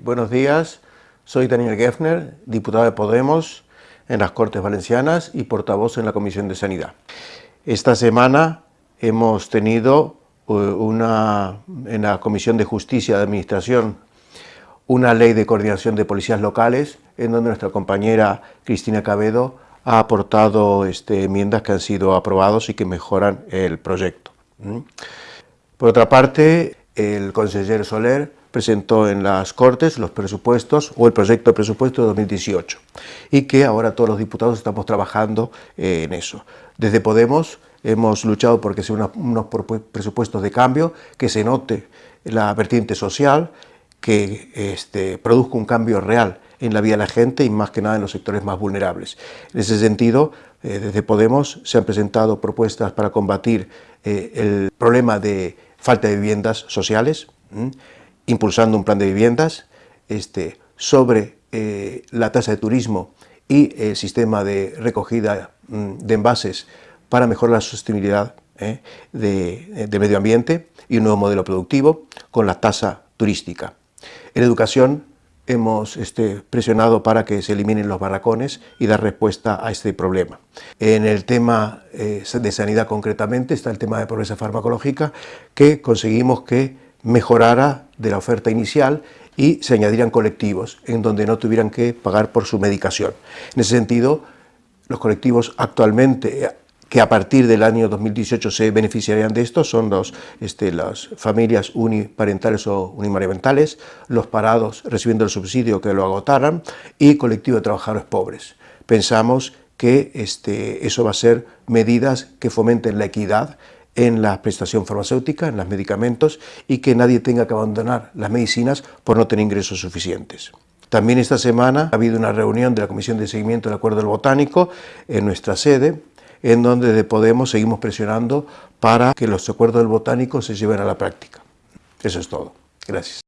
Buenos días, soy Daniel Geffner, diputado de Podemos en las Cortes Valencianas y portavoz en la Comisión de Sanidad. Esta semana hemos tenido eh, una, en la Comisión de Justicia de Administración una ley de coordinación de policías locales en donde nuestra compañera Cristina Cabedo ha aportado este, enmiendas que han sido aprobadas y que mejoran el proyecto. Por otra parte, el consejero Soler presentó en las Cortes los presupuestos o el proyecto de presupuesto de 2018 y que ahora todos los diputados estamos trabajando eh, en eso. Desde Podemos hemos luchado porque sean unos presupuestos de cambio, que se note la vertiente social, que este, produzca un cambio real en la vida de la gente y más que nada en los sectores más vulnerables. En ese sentido, eh, desde Podemos se han presentado propuestas para combatir eh, el problema de falta de viviendas sociales, impulsando un plan de viviendas este, sobre eh, la tasa de turismo y el sistema de recogida mm, de envases para mejorar la sostenibilidad de, de medio ambiente y un nuevo modelo productivo con la tasa turística. En educación hemos este, presionado para que se eliminen los barracones y dar respuesta a este problema. En el tema eh, de sanidad concretamente está el tema de pobreza farmacológica que conseguimos que mejorara de la oferta inicial y se añadieran colectivos en donde no tuvieran que pagar por su medicación. En ese sentido, los colectivos actualmente que a partir del año 2018 se beneficiarían de esto son los, este, las familias uniparentales o unimarentales, los parados recibiendo el subsidio que lo agotaran y colectivo de trabajadores pobres. Pensamos que este, eso va a ser medidas que fomenten la equidad en la prestación farmacéutica, en los medicamentos y que nadie tenga que abandonar las medicinas por no tener ingresos suficientes. También esta semana ha habido una reunión de la Comisión de Seguimiento del Acuerdo del Botánico en nuestra sede en donde de Podemos seguimos presionando para que los acuerdos del botánico se lleven a la práctica. Eso es todo. Gracias.